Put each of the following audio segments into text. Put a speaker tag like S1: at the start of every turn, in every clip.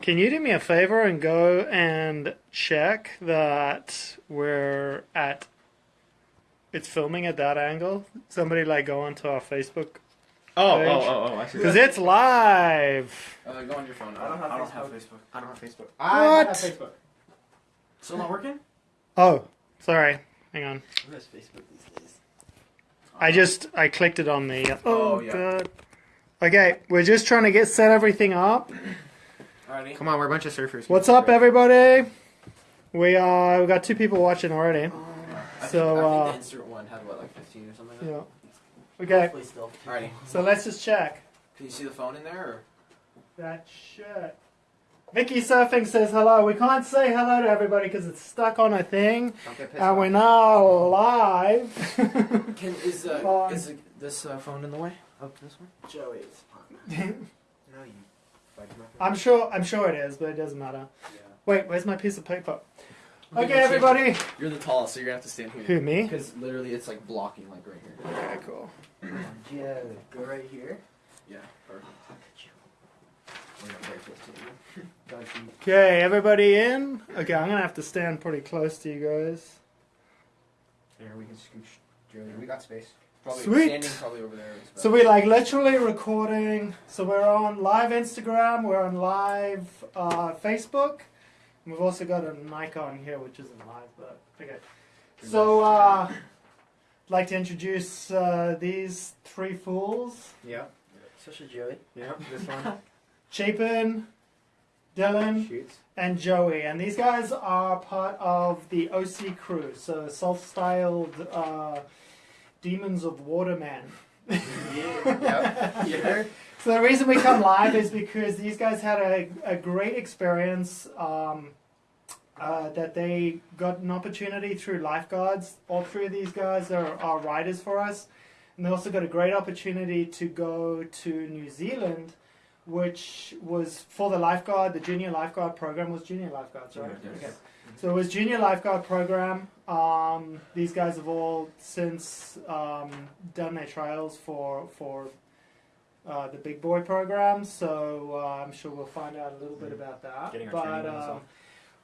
S1: Can you do me a favor and go and check that we're at it's filming at that angle? Somebody like go onto our Facebook
S2: Oh,
S1: Page.
S2: oh, oh, oh, I see.
S1: because it's live.
S3: Uh, go on your phone.
S4: I don't have
S3: I don't
S4: Facebook.
S3: have Facebook.
S4: I don't have Facebook.
S1: What?
S4: I have Facebook.
S3: Still not working?
S1: Oh, sorry. Hang on.
S4: Who has Facebook these days?
S1: I just I clicked it on the. Oh,
S3: Oh, yeah.
S1: god. Okay, we're just trying to get set everything up.
S3: Alrighty.
S4: Come on, we're a bunch of surfers.
S1: What's up, everybody? We uh we got two people watching already.
S3: I
S1: So,
S3: think, I
S1: uh,
S3: think the insert one had what, like 15 or something like that?
S1: Yeah. Okay,
S4: Hopefully still.
S3: Alrighty.
S1: so let's just check.
S3: Can you see the phone in there? Or?
S1: That shit. Vicky Surfing says hello. We can't say hello to everybody because it's stuck on a thing,
S4: Don't get pissed
S1: and we're now live.
S3: Can is uh,
S1: Fine.
S3: is uh, this uh, phone in the way? Up this one?
S4: Joey, it's fine. No, you. Fudge muffin.
S1: I'm sure. I'm sure it is, but it doesn't matter.
S3: Yeah.
S1: Wait, where's my piece of paper?
S3: You're
S1: Okay,
S3: gonna
S1: everybody.
S3: You're the tallest, so you're gonna have to stand here.
S1: Who me?
S3: Because literally, it's like blocking, like right here.
S1: Okay, cool.
S4: yeah, go right here.
S3: Yeah. Perfect.
S4: Look at you. We're not very close to you. Don't you?
S1: Okay, everybody in? Okay, I'm gonna have to stand pretty close to you guys.
S4: There, we can scooch. Joey, we got space.
S3: Probably
S1: Sweet.
S3: standing probably over there. is
S1: So we're like literally recording. So we're on live Instagram. We're on live uh, Facebook. And we've also got a Nikon here, which isn't live, but okay. So uh, I'd like to introduce uh, these three fools:
S4: Yeah. Such a Joey.
S1: Yeah.
S4: This one.
S1: Chapin, Dylan,
S4: Shoots.
S1: and Joey. And these guys are part of the OC crew, so self-styled uh, demons of watermen.
S4: Yeah. Yeah.
S1: So the reason we come live is because these guys had a, a great experience um, uh, that they got an opportunity through lifeguards. All three of these guys are, are riders for us. And they also got a great opportunity to go to New Zealand, which was for the lifeguard, the junior lifeguard program was junior lifeguards, right?
S3: Yes.
S1: Okay. So it was junior lifeguard program. Um, these guys have all since um, done their trials for for uh, the big boy program. So uh, I'm sure we'll find out a little bit about that.
S4: Getting our
S1: but um,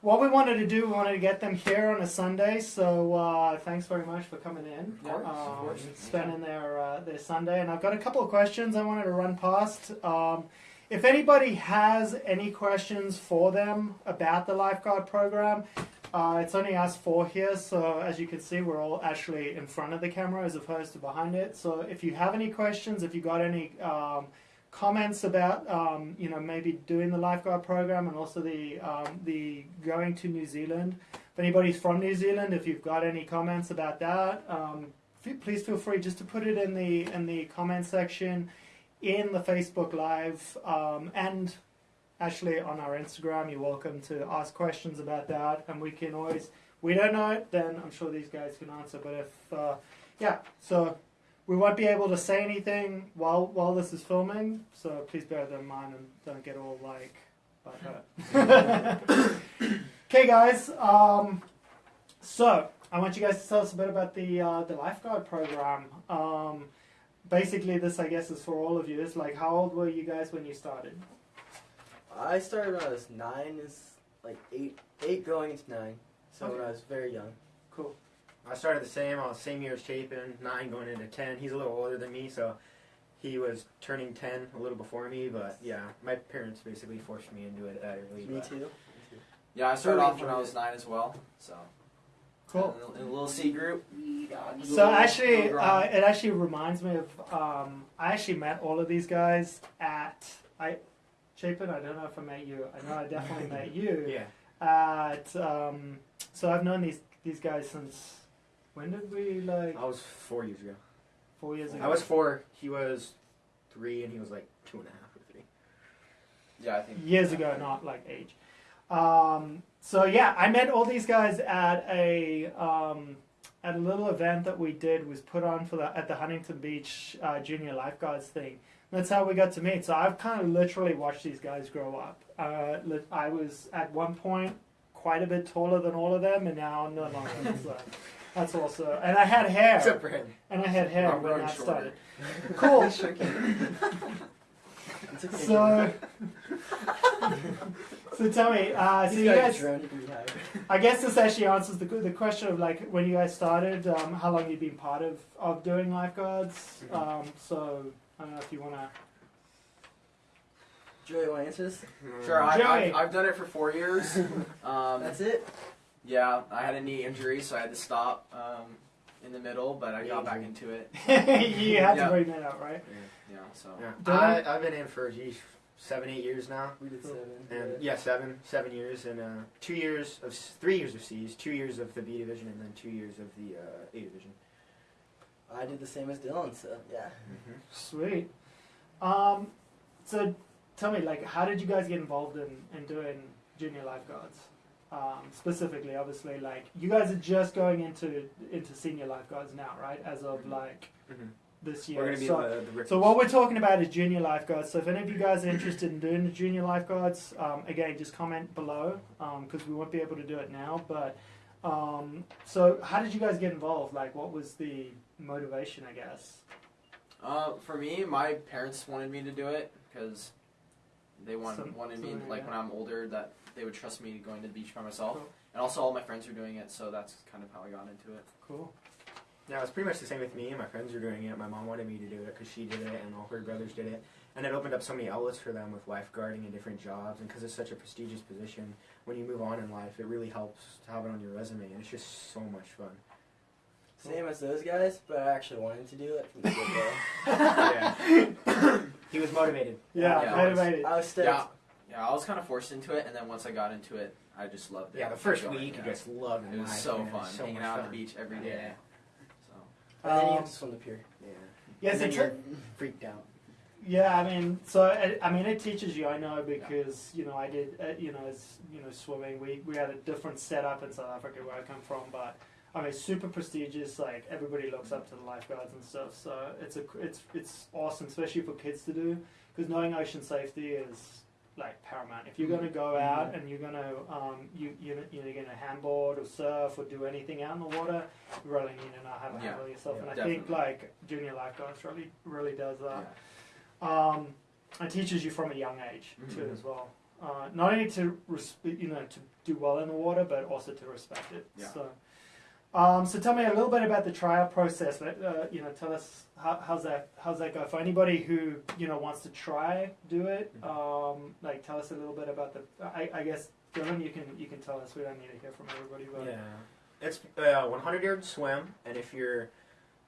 S1: what we wanted to do, we wanted to get them here on a Sunday. So uh, thanks very much for coming in,
S3: Of course, of
S1: um,
S3: course.
S1: spending their uh, their Sunday. And I've got a couple of questions I wanted to run past. If anybody has any questions for them about the lifeguard program, uh, it's only us four here, so as you can see, we're all actually in front of the camera as opposed to behind it. So if you have any questions, if you got any um, comments about, um, you know, maybe doing the lifeguard program and also the um, the going to New Zealand. If anybody's from New Zealand, if you've got any comments about that, um, please feel free just to put it in the in the comment section in the Facebook Live um, and actually on our Instagram. You're welcome to ask questions about that, and we can always. We don't know it, then I'm sure these guys can answer. But if, uh, yeah, so we won't be able to say anything while while this is filming. So please bear that in mind and don't get all like butthurt. okay, guys. Um, so I want you guys to tell us a bit about the uh, the lifeguard program. Um, basically, this I guess is for all of you. It's like, how old were you guys when you started?
S5: I started when I was nine, is like eight, eight going into nine. So when I was very young.
S1: Cool.
S4: I started the same. I was same year as Chapin, nine going into ten. He's a little older than me, so he was turning ten a little before me. But yeah, my parents basically forced me into it that early.
S5: Me
S4: but-
S5: too.
S3: Yeah, I started off when I was nine as well. So.
S1: Cool.
S3: In a, in a little C group.
S1: So actually, uh, it actually reminds me of. Um, I actually met all of these guys at I, Chapin. I don't know if I met you. I know I definitely met you
S4: Yeah.
S1: at. Um, so I've known these these guys since. When did we like?
S4: I was four years ago.
S1: Four years ago.
S4: I was four. He was three, and he was like two and a half or three.
S3: Yeah, I think.
S1: years ago, not like age. Um, so yeah, I met all these guys at a um, at a little event that we did was put on for the at the Huntington Beach uh, Junior Lifeguards thing. That's how we got to meet. So I've kind of literally watched these guys grow up. Uh, I was at one point quite a bit taller than all of them, and now no longer. so that's also, and I had hair,
S4: Except for him.
S1: and I had hair
S3: I'm
S1: when I
S3: shorter.
S1: started. Cool. So, So tell me, uh, so
S5: He's
S1: you guys,
S5: drone degree higher.
S1: I guess this actually answers the, the question of like when you guys started, um, how long you've been part of, of doing lifeguards.
S4: Mhm.
S1: Um, so I don't know if you want to.
S5: Joey, want to answer this?
S3: Sure, I,
S1: Joey.
S3: I've, I've done it for four years. Um,
S5: That's it.
S3: yeah, I had a knee injury, so I had to stop um, in the middle, but I got back into it.
S1: you had
S3: Yeah.
S1: to bring that up, right?
S3: Yeah, so
S4: Yeah. I, I've been in for geez, seven, eight years now.
S5: We did seven.
S4: And yeah, seven, seven years, and uh, two years of three years of C's, two years of the B division, and then two years of the uh, A division.
S5: I did the same as Dylan, so yeah.
S1: Sweet. Um, so tell me, like, how did you guys get involved in, in doing junior lifeguards? Um, specifically, obviously, like you guys are just going into into senior lifeguards now, right? As of like
S4: Mhm.
S1: This year.
S4: We're gonna be
S1: so,
S4: the, the
S1: so what we're talking about is junior lifeguards. So if any of you guys are interested in doing the junior lifeguards, um, again, just comment below because we won't be able to do it now. But um, so how did you guys get involved? Like, what was the motivation? I guess.
S3: uh, for me, my parents wanted me to do it because they want,
S1: Some-
S3: wanted me, like
S1: like
S3: when I'm older, that they would trust me going to the beach by myself.
S1: Cool.
S3: And also, all my friends were doing it, so that's kind of how I got into it.
S1: Cool.
S4: Yeah, it's pretty much the same with me. My friends were doing it. My mom wanted me to do it because she did it, and all her brothers did it. And it opened up so many outlets for them with lifeguarding and different jobs. And because it's such a prestigious position, when you move on in life, it really helps to have it on your resume. And it's just so much fun.
S5: Same as those guys, but I actually wanted to do it from the get-go.
S4: yeah. he was motivated.
S1: Yeah,
S3: Yeah.
S1: motivated.
S5: I was stoked.
S3: Yeah, yeah, I was kind of forced into it, and then once I got into it, I just loved it.
S4: Yeah, the first week
S3: yeah.
S4: you just loved
S3: It It was
S4: life,
S3: so
S4: man.
S3: fun,
S4: so
S3: hanging out
S4: fun.
S3: at the beach every day.
S4: Yeah.
S3: So.
S5: And then you
S1: Um,
S5: have to swim the pier.
S4: Yeah.
S1: Yes,
S4: and then
S1: it's
S4: you're freaked out.
S1: Yeah, I mean, so I, I mean, it teaches you. I know because you know I did. Uh, you know, as you know, swimming. We we had a different setup in South Africa where I come from, but I mean, super prestigious. Like everybody looks up to the lifeguards and stuff. So it's a it's it's awesome, especially for kids to do because knowing ocean safety is like paramount. If you're going to go out and you're going to um, you you you know, you're going to handboard or surf or do anything out in the water, you really need to know how to handle yourself.
S4: Yeah,
S1: and I think like junior lifeguards really really does that.
S3: Yeah.
S1: Um, it teaches you from a young age too,
S3: Mhm.
S1: as well. Uh, not only to you know to do well in the water, but also to respect it.
S3: Yeah.
S1: So, um, so tell me a little bit about the trial process. Uh, you know, tell us how, how's that how's that go for anybody who you know wants to try do it. Um, like, tell us a little bit about the. I, I guess Dylan, you can you can tell us. We don't need to hear from everybody, but
S4: Yeah. It's uh, 100 yard swim, and if you're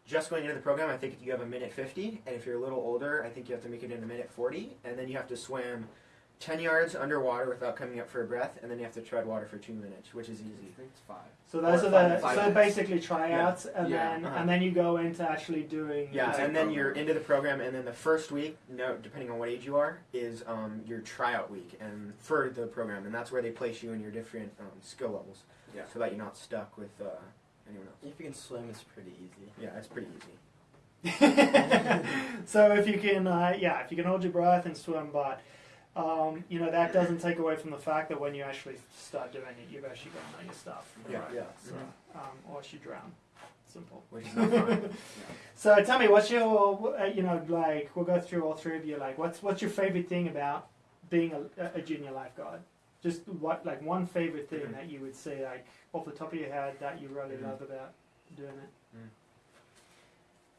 S4: just going into the program, I think you have a minute 50, and if you're a little older, I think you have to make it in a minute 40, and then you have to swim 10 yards underwater without coming up for a breath, and then you have to tread water for two minutes, which is easy.
S3: I
S4: easy.
S3: think it's five.
S1: so those
S3: Or
S1: are
S3: five-
S1: the
S3: five
S1: so
S3: minutes.
S1: basically tryouts, and
S3: Yeah.
S1: then
S4: Uh-huh.
S1: and then you go into actually doing.
S4: Yeah, and then you're into the program, and then the first week, no, depending on what age you are, is um, your tryout week, and for the program, and that's where they place you in your different um, skill levels,
S3: Yeah.
S4: so that you're not stuck with uh, anyone else.
S5: If you can swim, it's pretty easy.
S4: Yeah, it's pretty easy.
S1: so if you can, uh, yeah, if you can hold your breath and swim, but um, you know that doesn't take away from the fact that when you actually start doing it, you've actually got to know your stuff.
S4: Yeah,
S3: Right.
S5: Yeah.
S1: So, um, or else you drown. Simple.
S4: Which is not fun.
S1: So tell me, what's your, uh, you know, like we'll go through all three of you. Like, what's what's your favorite thing about being a, a junior lifeguard? Just what, like one favorite thing
S4: Mhm.
S1: that you would say, like off the top of your head, that you really
S4: Mhm.
S1: love about doing it.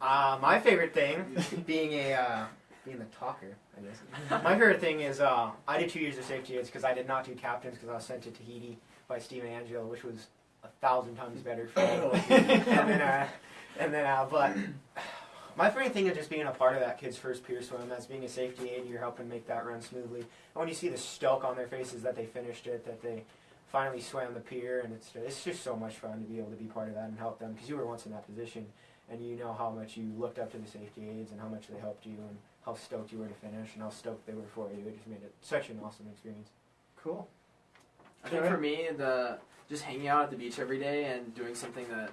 S4: Uh, my favorite thing, being a uh, being the talker, I guess. My favorite thing is uh, I did two years of safety aids because I did not do captains because I was sent to Tahiti by Stephen Angelo, which was a thousand times better for me. and then, uh, and then, uh, but my favorite thing is just being a part of that kid's first pier swim. As being a safety aid, you're helping make that run smoothly. And when you see the stoke on their faces that they finished it, that they finally swam the pier, and it's it's just so much fun to be able to be part of that and help them because you were once in that position and you know how much you looked up to the safety aides and how much they helped you and how stoked you were to finish and how stoked they were for you. It just made it such an awesome experience.
S1: Cool.
S3: I think
S1: Sure.
S3: for me, the just hanging out at the beach every day and doing something that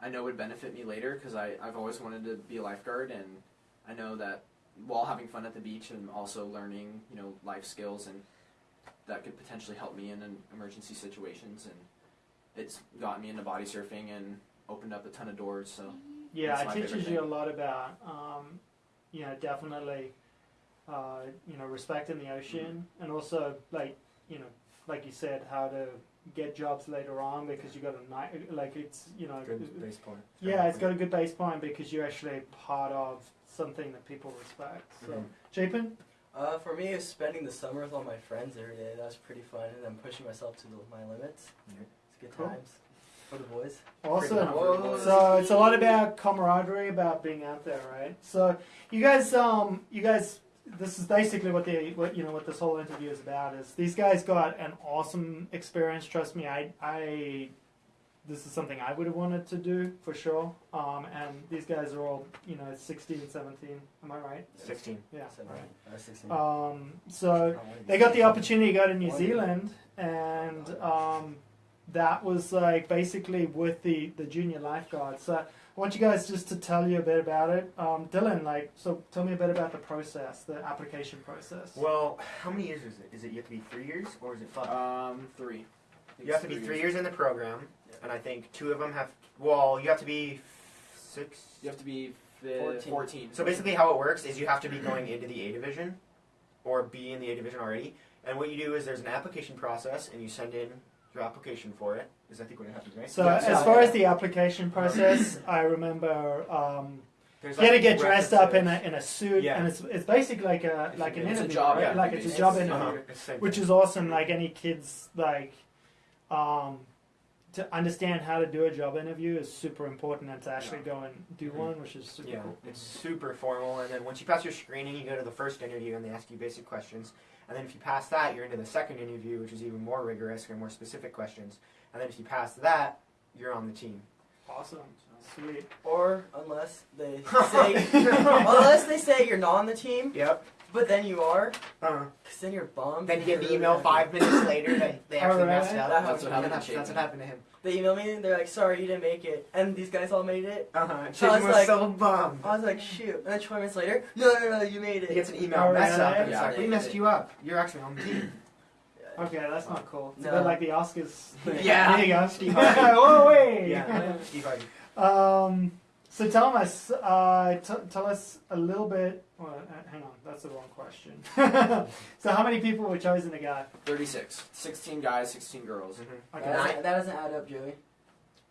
S3: I know would benefit me later because I've always wanted to be a lifeguard and I know that while having fun at the beach and also learning, you know, life skills and that could potentially help me in an emergency situations and it's gotten me into body surfing and opened up a ton of doors. So
S1: Yeah, it teaches you a lot about, um, you know, definitely, uh, you know, respecting the ocean, and also like, you know, like you said, how to get jobs later on because you got a night, like it's, you know,
S4: Good base point.
S1: yeah, it's got a good base point because you're actually part of something that people respect. So,
S4: Mhm.
S5: Uh, for me, it's spending the summer with all my friends every day. That was pretty fun, and then pushing myself to the, my limits.
S4: Yeah.
S5: It's good
S1: Cool.
S5: times for the boys.
S1: awesome.
S5: Whoa.
S1: So it's a lot about camaraderie, about being out there, right? So you guys, um, you guys, this is basically what the what you know what this whole interview is about. Is these guys got an awesome experience? Trust me, I I. This is something I would have wanted to do for sure. Um, and these guys are all, you know, 16, 17. Am I right?
S4: Sixteen.
S1: Yeah.
S5: Seven,
S1: Right.
S5: uh, 16.
S1: Um, so
S5: I wanna be
S1: they got the opportunity to go to New Zealand, and um, that was like basically with the the junior lifeguard. So I want you guys just to tell you a bit about it. Um, Dylan, like, so tell me a bit about the process, the application process.
S4: Well, how many years is it? Is it you have to be three years or is it five?
S3: Um, three.
S4: You have to be three years in the program, and I think two of them have. Well, you have to be six.
S3: You have to be
S5: 14.
S3: 14.
S4: So basically, how it works is you have to be going into the A division, or be in the A division already. And what you do is there's an application process, and you send in your application for it. Is I think what happens, right?
S1: So
S5: Yeah,
S1: as
S5: yeah.
S1: far as the application process, I remember um,
S4: There's
S1: you had to get dressed up in a in a suit,
S4: Yeah.
S1: and it's it's basically like a like an
S3: It's a
S1: interview,
S3: job
S1: right?
S4: interview,
S1: like it's a job
S3: It's-
S1: interview.
S4: Uh-huh. It's the same
S1: which is awesome. Like any kids, like um, to understand how to do a job interview is super important, and to actually go and do
S4: Mhm.
S1: one, which is super
S4: Yeah,
S1: cool.
S4: it's super formal, and then once you pass your screening, you go to the first interview, and they ask you basic questions. And then if you pass that, you're into the second interview, which is even more rigorous and more specific questions. And then if you pass that, you're on the team.
S1: Awesome, sweet.
S5: Or unless they say, unless they say you're not on the team,
S4: Yep.
S5: but then you are,
S4: Uh-huh.
S5: because then you're bummed.
S4: Then you get an
S5: You're
S4: email
S5: really
S4: five minutes later that they actually
S1: Alright.
S4: messed up.
S5: That
S3: That's what happened
S4: that's, that's what happened to him.
S5: They email me and they're like, "Sorry, you didn't make it," and these guys all made it.
S4: Uh-huh.
S5: So I was
S4: was
S5: like-
S4: so bummed.
S5: I was like, "Shoot!" And then 20 minutes later, "No, no, no, you made it.
S4: He gets an email
S1: Alright.
S4: mess up, and it's
S3: Yeah,
S4: like, we messed
S3: they-
S4: you up. You're actually on the team.
S1: Okay, that's not cool. It's a bit like the Oscars.
S4: Yeah.
S1: there you go.
S4: Steve Harvey.
S1: Whoa, wait.
S4: yeah. Steve Harvey.
S1: Um, so tell us, uh, t- tell us a little bit. Well, uh, hang on, that's the wrong question. so how many people were chosen to go?
S3: 36. 16 guys, 16 girls.
S4: Mm-hmm.
S1: Okay,
S5: That, doesn't, that doesn't add up, Joey.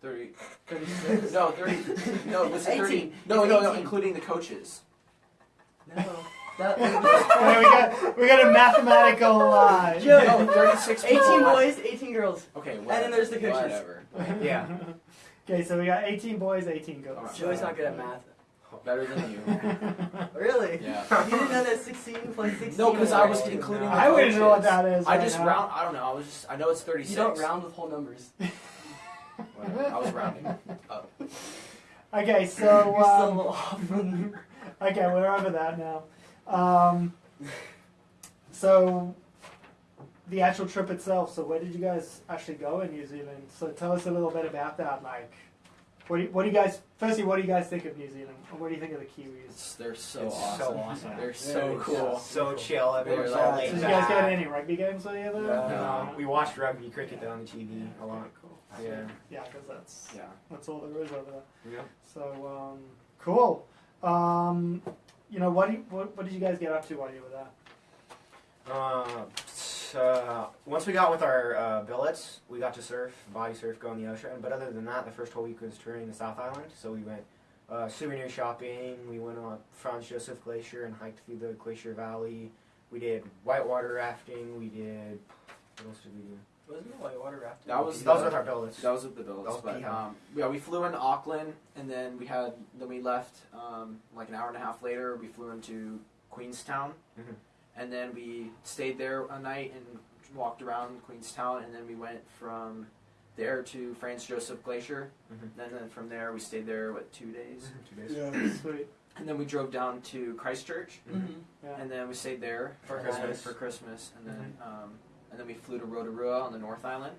S3: 30.
S1: 36.
S3: No, 30. No, was it 30?
S5: 18.
S3: No,
S5: It's
S3: no, no, including the coaches.
S5: No. That,
S1: Okay, we got we got a mathematical. Uh,
S5: Joe.
S3: No, 36
S5: 18 boys, 18 girls.
S3: Okay,
S5: And then there's the coaches.
S3: Whatever.
S4: Yeah.
S1: Okay, so we got 18 boys, 18 girls.
S3: Alright.
S5: Joey's not good at math.
S3: Better than you.
S5: Really?
S3: Yeah.
S5: You didn't know that 16 plus 16?
S3: No, because I was including the
S1: I wouldn't know what
S3: coaches.
S1: that is.
S3: I
S1: right
S3: just
S1: now.
S3: round. I don't know. I was just. I know it's 36.
S5: You don't round with whole numbers.
S3: Whatever. I was rounding. up.
S1: Okay, so
S5: You're still a
S1: um,
S5: little off.
S1: okay, we're over that now. Um, so the actual trip itself. So where did you guys actually go in New Zealand? So tell us a little bit about that. Like, what do you, what do you guys? Firstly, what do you guys think of New Zealand? And what do you think of the Kiwis?
S3: It's, they're so
S4: It's
S3: awesome.
S4: so awesome.
S3: They're so
S5: Very
S3: cool.
S4: So chill. Everyone's
S3: They're
S4: all laid
S1: Did you guys get any rugby games or there?
S5: No.
S4: No, we watched rugby cricket on the TV a lot.
S1: Cool.
S4: Yeah.
S1: Yeah, because that's
S3: Yeah.
S1: that's all there is over there.
S4: Yeah.
S1: So um, cool. Um, you know, what, do you, what what did you guys get up to while you were there?
S4: Uh, t- uh, once we got with our uh, billets, we got to surf, body surf, go in the ocean. But other than that, the first whole week was touring the South Island. So we went uh, souvenir shopping. We went on Franz Josef Glacier and hiked through the Glacier Valley. We did whitewater rafting. We did. What else did we do?
S5: Wasn't it whitewater rafting?
S3: That was
S4: that was
S3: the-
S4: with our billets.
S3: That was with the billets.
S4: That
S3: but um, yeah, we flew into Auckland, and then we had then we left um, like an hour and a half later. We flew into Queenstown,
S4: Mhm.
S3: And then we stayed there a night and walked around Queenstown, and then we went from there to Franz Josef Glacier.
S4: Mhm.
S3: Then, then from there we stayed there what two days,
S4: Two days.
S1: Yeah, sweet.
S3: and then we drove down to Christchurch,
S5: Mm-hmm.
S1: Yeah.
S3: and then we stayed there
S4: For Christmas.
S3: For Christmas, and then um, and then we flew to Rotorua on the North Island.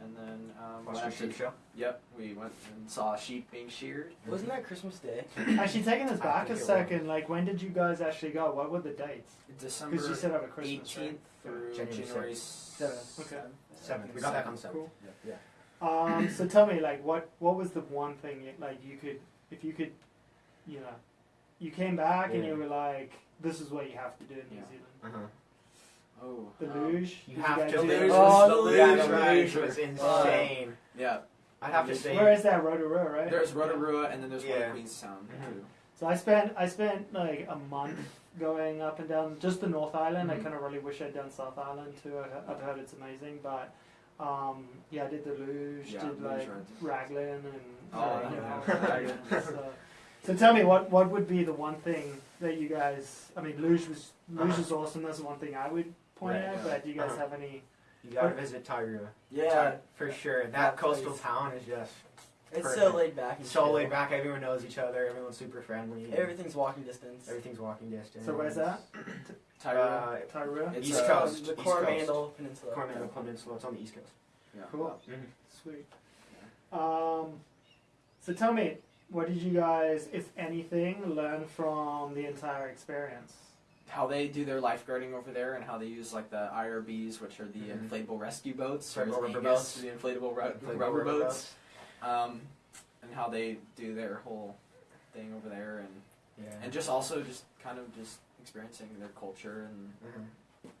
S3: And then um,
S4: Watched
S3: went
S4: a sheep show.
S3: Yep, we went and saw sheep being sheared.
S5: Wasn't that Christmas Day?
S1: Actually, taking us
S4: I
S1: back a
S4: think it
S1: second, like when did you guys actually go? What were the dates?
S3: December
S1: Because you said over Christmas,
S3: eighteenth through
S4: January
S3: January
S5: seventh.
S3: seventh.
S1: Okay.
S4: Seventh. We got back on the seventh.
S1: Cool.
S4: Yeah.
S1: Um, so tell me, like, what what was the one thing you, like you could, if you could, you know, you came back and you were like, this is what you have to do in New
S3: Yeah.
S1: Zealand.
S4: Uh huh.
S3: Oh,
S1: The
S3: Um,
S1: luge.
S4: You have to
S3: The luge
S1: that?
S5: Oh, the
S3: the
S4: yeah,
S3: luge
S4: the
S5: right.
S4: luge was insane.
S3: Yeah,
S4: I'd have to say.
S1: Where is that Rotorua, right?
S3: there's Rotorua and then there's one
S4: Yeah.
S3: in Queenstown
S4: Mhm.
S3: too.
S1: So I spent I spent like a month going up and down just the North Island. I
S3: Mhm.
S1: kind of really wish I'd done South Island too. I, I've heard it's amazing, but um, yeah, I did the luge,
S3: Yeah,
S1: did
S3: luge
S1: like
S3: rides.
S1: Raglan and
S3: Oh,
S1: uh, you know, Raglan, so, so tell me what what would be the one thing that you guys? I mean, luge was luge
S4: Uh-huh.
S1: is awesome. That's the one thing I would point
S4: Right,
S1: out.
S3: yeah.
S1: But do you guys
S4: Uh-huh.
S1: have any?
S4: You gotta visit Tairua.
S5: Yeah,
S4: For sure. That
S5: That
S4: coastal
S5: place.
S4: town is just
S5: it's
S4: Perfect.
S5: so laid back. And
S4: so
S5: chill.
S4: laid back. Everyone knows each other. Everyone's super friendly.
S5: Everything's walking distance.
S4: Everything's walking distance.
S1: So where's that?
S3: Tyra.
S4: Uh,
S1: Tyra.
S3: It's,
S4: East
S3: uh,
S4: Coast.
S5: The
S4: East
S5: Coromandel Peninsula.
S4: Coromandel Peninsula. It's on the East Coast.
S3: yeah.
S1: Cool.
S4: Mhm.
S1: Sweet. Um, so tell me, what did you guys, if anything, learn from the entire experience?
S3: How they do their lifeguarding over there and how they use like the IRBs, which are the
S4: Mhm.
S3: inflatable rescue boats, or
S4: rubber
S3: Angus,
S4: boats.
S3: the inflatable, ru-
S4: Inflatable
S3: rubber,
S4: rubber
S3: boats, um, and how they do their whole thing over there, and
S4: Yeah.
S3: and just also just kind of just experiencing their culture and
S4: Mhm.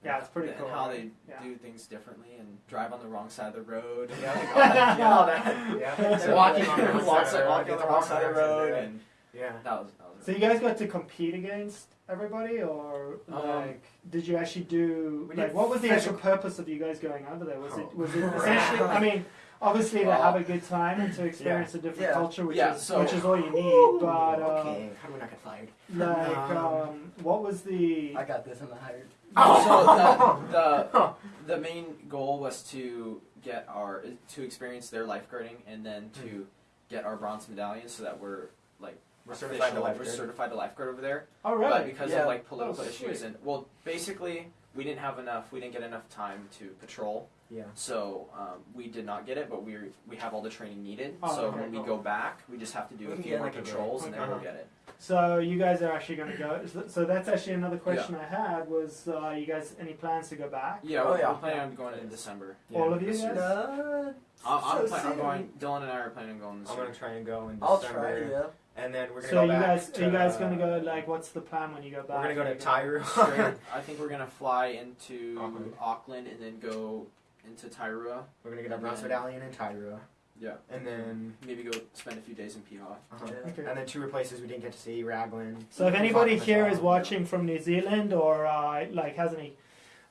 S1: Yeah, it's pretty
S3: and
S1: cool,
S3: how
S1: right?
S3: they
S1: Yeah.
S3: do things differently and drive on the wrong side of the road.
S4: Yeah.
S3: Like, all that- yeah, all that.
S4: Yeah.
S3: So
S4: walking on the wrong
S3: walking
S4: side of the road,
S3: walking on the wrong side of the road, and
S4: Yeah.
S3: that was that was.
S1: So you guys got to compete against everybody, or
S3: Um,
S1: like, did you actually do like
S4: did
S1: what was the actual purpose of you guys going over there? Was it
S4: Oh.
S1: was it essentially? I mean, obviously to have a good time and to experience a different
S5: Yeah.
S1: culture, which
S3: Yeah,
S1: is
S3: so-
S1: which is all you need. But uh,
S4: okay. How do we not get fired?
S1: like,
S4: Um,
S1: um, what was the?
S5: I got this. I'm not hired.
S3: so the, the the main goal was to get our to experience their lifeguarding and then to get our bronze medallion so that we're like
S4: We're certified to
S3: official, we're
S4: lifeguard.
S3: certified to lifeguard over there.
S1: Oh
S3: But because
S5: Yeah.
S3: of like political
S1: Oh,
S3: issues and well, basically we didn't have enough. We didn't get enough time to patrol,
S4: Yeah.
S3: so um, we did not get it. But we we have all the training needed.
S1: Oh,
S3: so
S1: okay,
S3: when we
S1: cool.
S3: go back, we just have to do
S5: We
S3: a
S5: can
S3: few more
S5: like,
S3: patrols and then
S1: Okay.
S3: we'll get it.
S1: So you guys are actually going to go. so- So that's actually another question I had was uh, you guys any plans to go back?
S3: Yeah,
S5: Oh,
S3: we're,
S5: yeah.
S3: we're planning on going in December.
S1: All of you
S3: this
S1: guys?
S5: Uh,
S3: I'm, I'm,
S5: so
S3: plan- I'm going. Dylan and I are planning on going this
S4: I'm gonna try and go in
S5: I'll
S4: December,
S5: try. Yeah.
S4: And then we're gonna
S1: So
S4: go
S1: you
S4: back
S1: guys
S4: to,
S1: are you guys
S4: uh,
S1: going to go like what's the plan when you go back?
S4: We're gonna go to
S1: you
S4: Tairua.
S3: Straight- I think we're gonna fly into
S4: Auckland.
S3: Auckland, and then go into Tairua.
S4: we're gonna get our bronze
S3: And
S4: medallion in Tairua,
S3: Yeah.
S4: and then
S3: Maybe go spend a few days in Piha.
S4: uh-huh.
S5: Yeah.
S1: Okay.
S4: and then two places we didn't get to see Raglan.
S1: So if anybody
S4: Auckland as
S1: here
S4: well.
S1: is watching from New Zealand or uh, like has any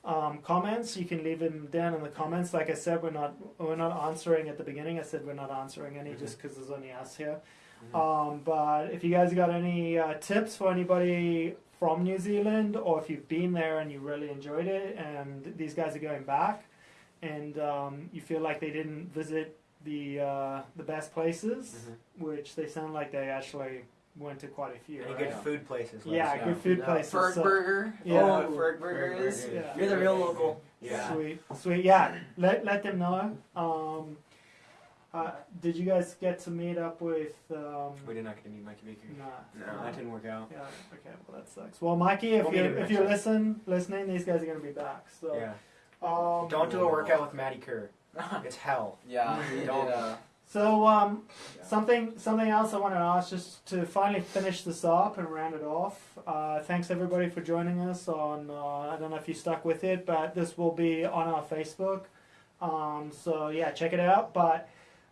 S1: um, comments, you can leave them down in the comments. Like I said, we're not we're not answering at the beginning. I said we're not answering any just because there's only us here. Um, but if you guys got any uh, tips for anybody from New Zealand, or if you've been there and you really enjoyed it, and these guys are going back, and um, you feel like they didn't visit the uh, the best places,
S4: Mhm.
S1: which they sound like they actually went to quite a few.
S4: Any
S1: right?
S4: good food places? let
S1: Yeah,
S4: us know.
S1: good food
S5: Yeah.
S1: places.
S3: Ferg
S1: so-
S3: Burger.
S1: Yeah.
S3: You know what Ferg
S4: Ferg
S3: Burger
S4: Burger.
S3: is.
S1: Yeah.
S5: You're the real local.
S4: Yeah.
S1: Sweet, sweet. Yeah, let let them know. Um, uh, did you guys get to meet up with? Um,
S4: We did not get to meet Mikey Baker.
S1: nah.
S4: No, that didn't work out.
S1: Yeah. Okay. Well, that sucks. Well, Mikey, if
S4: We'll
S1: you
S4: him
S1: if you listen listening, these guys are gonna be back. So.
S4: Yeah.
S1: Um,
S4: Don't do a workout with Maddie Kerr. It's hell.
S3: yeah.
S4: Don't.
S3: uh,
S1: So um,
S3: Yeah.
S1: something something else I wanted to ask just to finally finish this up and round it off. Uh, thanks everybody for joining us on. Uh, I don't know if you stuck with it, but this will be on our Facebook. Um, so yeah, check it out. But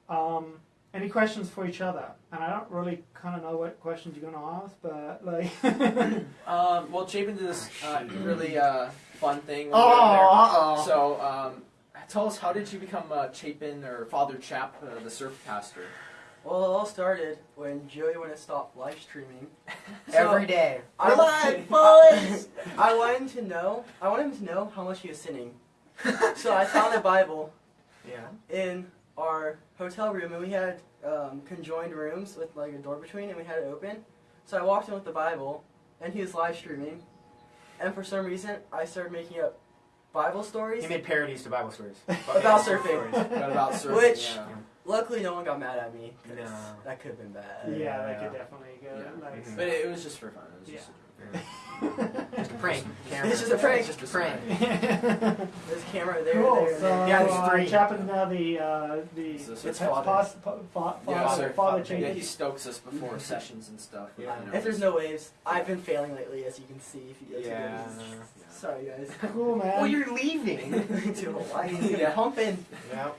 S1: um, any questions for each other? And I don't really kind of know what questions you're gonna ask, but like.
S3: um, well, Chapin did this uh, really uh, fun thing. When
S1: oh,
S3: we were there.
S1: uh oh.
S3: So, um, tell us, how did you become uh, Chapin or Father Chap, uh, the surf pastor?
S5: Well, it all started when Joey wouldn't stop live streaming. So,
S4: Every day.
S5: I,
S3: Relax,
S5: boys! I wanted to know. I wanted him to know how much he was sinning. so I found a Bible
S4: Yeah.
S5: in our hotel room, and we had um, conjoined rooms with like a door between, and we had it open. So I walked in with the Bible, and he was live streaming. And for some reason, I started making up Bible stories.
S4: He made parodies to Bible stories.
S5: About surfing.
S3: About surfing?
S5: Which-
S3: yeah.
S5: Luckily, no one got mad at me.
S4: No.
S5: That could have been bad.
S1: Yeah, that could definitely go.
S3: Yeah.
S1: Like,
S4: Mhm.
S3: But it, it was just for fun. It was just
S1: Yeah.
S4: Just a prank. Cameron.
S5: It's just a prank.
S3: Just a
S4: prank.
S5: This camera there,
S1: Cool.
S5: there, and
S1: So.
S4: Yeah, there's
S1: uh,
S4: three.
S1: Chapin now the uh, the
S3: It's the-
S1: the
S3: it's
S4: father.
S1: past- pa- fa-
S3: Yeah,
S1: father,
S3: sir.
S1: father
S3: Yeah, he stokes us before sessions and stuff. with,
S4: Yeah.
S3: you know,
S5: If there's no waves, I've been failing lately, as you can see. If you go to
S4: Yeah.
S5: Sorry, guys.
S1: Cool, man.
S4: Well, you're leaving.
S5: to Hawaii. It's gonna
S3: Yeah.
S5: be pumping.
S4: yeah.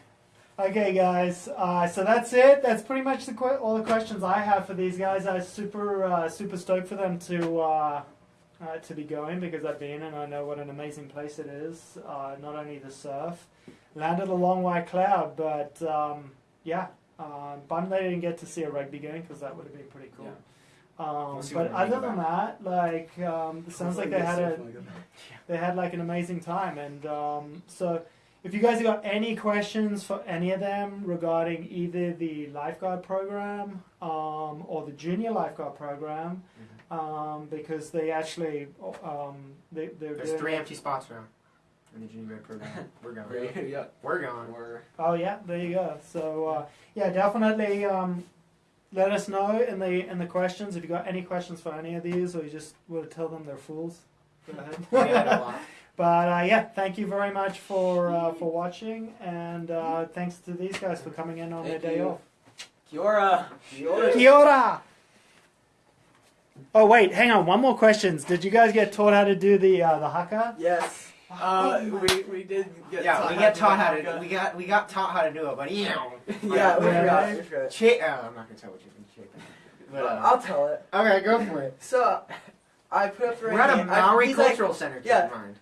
S1: Okay, guys. Uh, so that's it. That's pretty much the que- all the questions I have for these guys. I'm super uh, super stoked for them to uh, uh, to be going because I've been and I know what an amazing place it is. Uh, not only the surf, landed a long white cloud, but um, yeah, uh, bummed they didn't get to see a rugby game because that would have been pretty cool. Um, but other
S4: think
S1: than that, like, um, it sounds like they had a they had like an amazing time and um, so if you guys have got any questions for any of them regarding either the lifeguard program um, or the junior lifeguard program um, because they actually um, they, they're
S4: There's three empty spots now in the junior grade program. We're going.
S3: We're, yeah,
S4: We're going.
S3: we're
S1: oh yeah there you go. So uh, yeah definitely um, let us know in the in the questions if you got any questions for any of these or you just want to tell them they're fools. Go ahead
S4: We had a lot.
S1: But uh, yeah, thank you very much for uh, for watching, and uh, thanks to these guys for coming in on
S3: Thank
S1: their day
S3: you.
S1: off.
S3: Kia ora.
S1: Kia ora! Oh wait, hang on. One more questions. Did you guys get taught how to do the uh, the haka?
S5: Yes.
S3: Uh, we, we did get
S4: Yeah,
S3: taught
S4: we
S3: how
S4: got taught
S3: do
S4: how
S3: haka.
S4: to we got we got taught how to do it, but you
S5: Yeah,
S1: Yeah.
S5: We forgot.
S4: chi- uh, I'm not gonna tell what you've been chicken. But, uh,
S5: I'll tell it.
S4: okay, go for it.
S5: So, I put up the right
S4: We're at a
S5: hand. I-
S4: Maori
S5: he's like-
S4: cultural center. Keep
S5: yeah.
S4: in mind.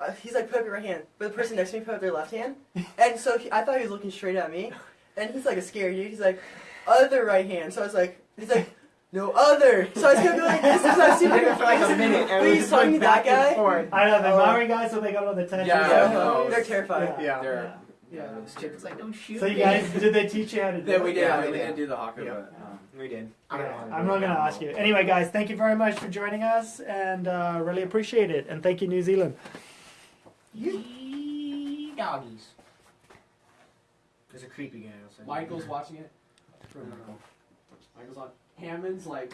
S5: Uh, he's like, put up your right hand. But the person next to me put up their left hand. And so he, I thought he was looking straight at me. And he's like a scary dude. He's like, other right hand. So I was like, he's like, no other. So I was gonna be like, this is not
S4: We
S5: super
S4: did it for like a minute, and
S5: But
S4: we
S5: he's
S4: just
S5: talking
S4: went
S5: to that guy.
S4: forth.
S1: I know the
S5: Oh.
S1: Maori guys, so they got all the tattoos.
S3: Yeah,
S5: Yeah,
S3: no.
S5: they're terrified.
S1: Yeah.
S3: They're,
S1: Yeah.
S3: yeah,
S4: This chick was like, don't shoot
S1: So you
S4: me.
S1: guys, did they teach you how to do
S3: Yeah, we did.
S4: Yeah,
S3: we,
S4: we
S3: we
S4: did.
S3: didn't do the haka,
S4: Yeah.
S3: but um,
S4: We did.
S1: Yeah,
S4: I don't yeah,
S1: I'm not going to ask you. Anyway, guys, thank you very much for joining us, and uh, really appreciate it. And thank you, New Zealand.
S4: Yee doggies. There's a creepy guy outside.
S3: Michael's watching it. Michael's on. Hammond's like